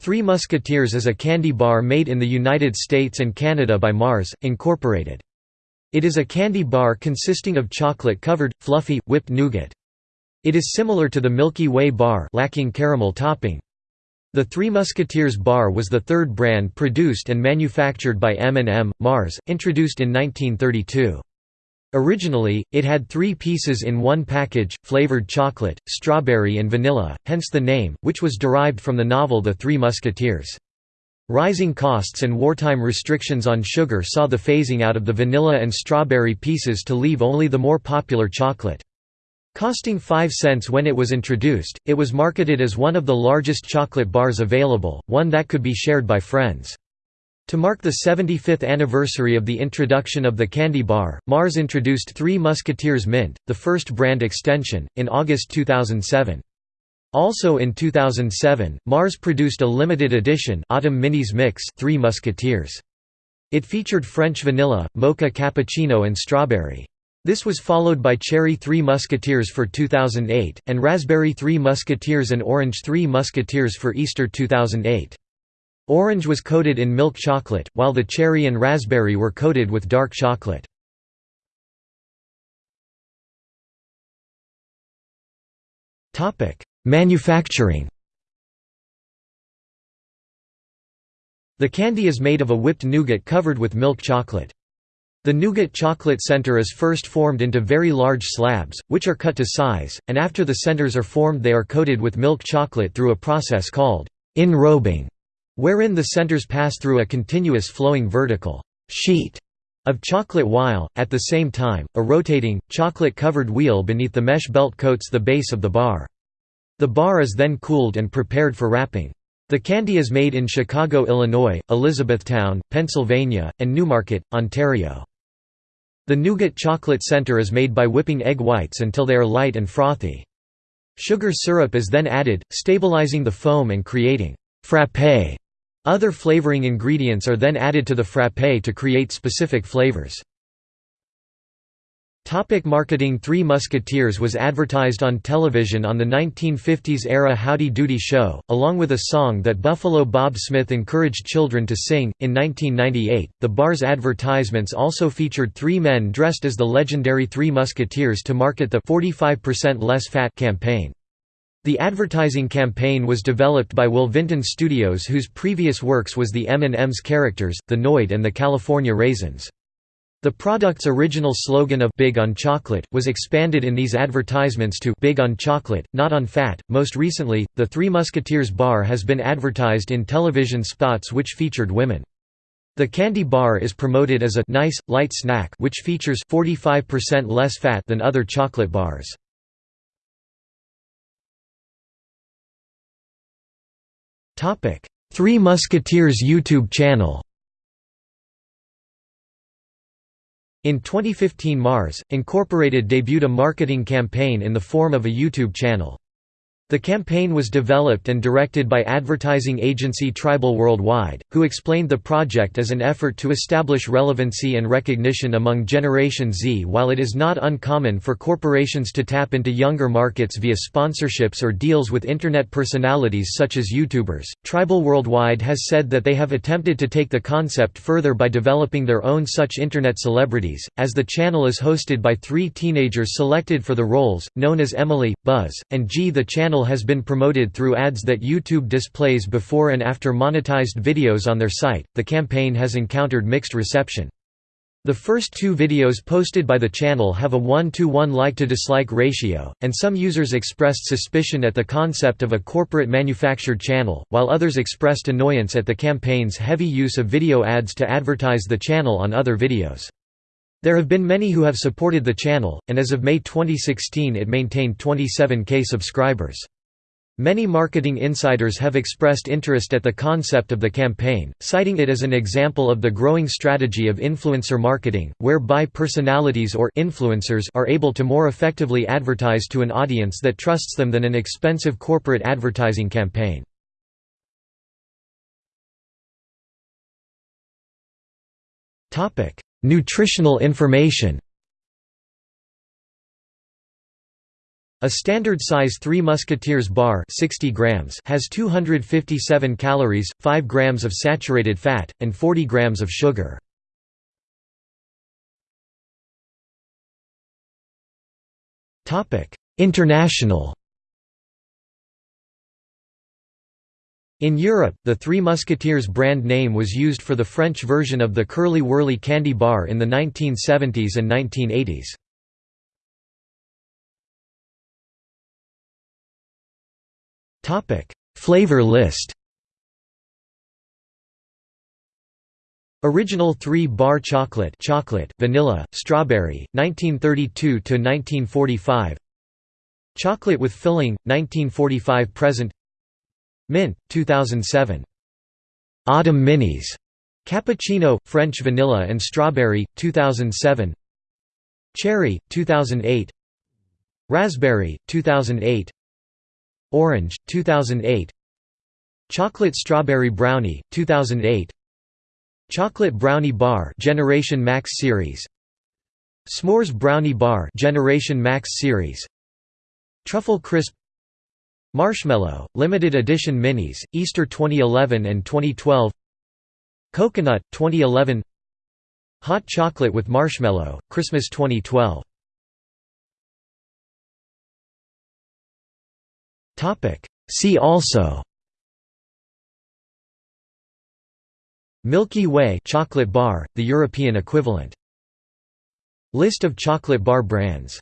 Three Musketeers is a candy bar made in the United States and Canada by Mars, Incorporated. It is a candy bar consisting of chocolate-covered, fluffy, whipped nougat. It is similar to the Milky Way bar lacking caramel topping. The Three Musketeers bar was the third brand produced and manufactured by M&M, Mars, introduced in 1932. Originally, it had three pieces in one package, flavored chocolate, strawberry and vanilla, hence the name, which was derived from the novel The Three Musketeers. Rising costs and wartime restrictions on sugar saw the phasing out of the vanilla and strawberry pieces to leave only the more popular chocolate. Costing 5 cents when it was introduced, it was marketed as one of the largest chocolate bars available, one that could be shared by friends. To mark the 75th anniversary of the introduction of the candy bar, Mars introduced Three Musketeers Mint, the first brand extension, in August 2007. Also in 2007, Mars produced a limited edition Autumn Minis Mix Three Musketeers. It featured French vanilla, mocha cappuccino and strawberry. This was followed by Cherry Three Musketeers for 2008, and Raspberry Three Musketeers and Orange Three Musketeers for Easter 2008. Orange was coated in milk chocolate, while the cherry and raspberry were coated with dark chocolate. Manufacturing The candy is made of a whipped nougat covered with milk chocolate. The nougat chocolate center is first formed into very large slabs, which are cut to size, and after the centers are formed they are coated with milk chocolate through a process called enrobing wherein the centers pass through a continuous flowing vertical sheet of chocolate while, at the same time, a rotating, chocolate-covered wheel beneath the mesh belt coats the base of the bar. The bar is then cooled and prepared for wrapping. The candy is made in Chicago, Illinois, Elizabethtown, Pennsylvania, and Newmarket, Ontario. The nougat chocolate center is made by whipping egg whites until they are light and frothy. Sugar syrup is then added, stabilizing the foam and creating frappé other flavoring ingredients are then added to the frappé to create specific flavors. Topic marketing Three Musketeers was advertised on television on the 1950s-era Howdy Doody show, along with a song that Buffalo Bob Smith encouraged children to sing. In 1998, the bar's advertisements also featured three men dressed as the legendary Three Musketeers to market the 45% less fat campaign. The advertising campaign was developed by Will Vinton Studios whose previous works was the M&M's characters, the Noid and the California Raisins. The product's original slogan of Big on Chocolate was expanded in these advertisements to Big on Chocolate, not on Fat. Most recently, the Three Musketeers bar has been advertised in television spots which featured women. The candy bar is promoted as a nice, light snack which features 45% less fat than other chocolate bars. Three Musketeers YouTube channel In 2015 Mars, Incorporated debuted a marketing campaign in the form of a YouTube channel. The campaign was developed and directed by advertising agency Tribal Worldwide, who explained the project as an effort to establish relevancy and recognition among Generation Z. While it is not uncommon for corporations to tap into younger markets via sponsorships or deals with Internet personalities such as YouTubers, Tribal Worldwide has said that they have attempted to take the concept further by developing their own such Internet celebrities, as the channel is hosted by three teenagers selected for the roles, known as Emily, Buzz, and G. The channel channel has been promoted through ads that YouTube displays before and after monetized videos on their site. The campaign has encountered mixed reception. The first two videos posted by the channel have a 1 to 1 like to dislike ratio, and some users expressed suspicion at the concept of a corporate manufactured channel, while others expressed annoyance at the campaign's heavy use of video ads to advertise the channel on other videos. There have been many who have supported the channel, and as of May 2016 it maintained 27k subscribers. Many marketing insiders have expressed interest at the concept of the campaign, citing it as an example of the growing strategy of influencer marketing, whereby personalities or influencers are able to more effectively advertise to an audience that trusts them than an expensive corporate advertising campaign. Nutritional information A standard size Three Musketeers bar 60 grams has 257 calories, 5 grams of saturated fat, and 40 grams of sugar. International In Europe, the Three Musketeers brand name was used for the French version of the Curly Wurly candy bar in the 1970s and 1980s. Topic: Flavor list. Original 3-bar chocolate chocolate, vanilla, strawberry, 1932 to 1945. Chocolate with filling, 1945 present. Mint, 2007. Autumn Minis. Cappuccino, French vanilla and strawberry, 2007. Cherry, 2008. Raspberry, 2008. Orange, 2008 Chocolate Strawberry Brownie, 2008 Chocolate Brownie Bar Generation Max Series S'mores Brownie Bar Generation Max Series Truffle Crisp Marshmallow, Limited Edition Minis, Easter 2011 and 2012 Coconut, 2011 Hot Chocolate with Marshmallow, Christmas 2012 See also. Milky Way chocolate bar, the European equivalent. List of chocolate bar brands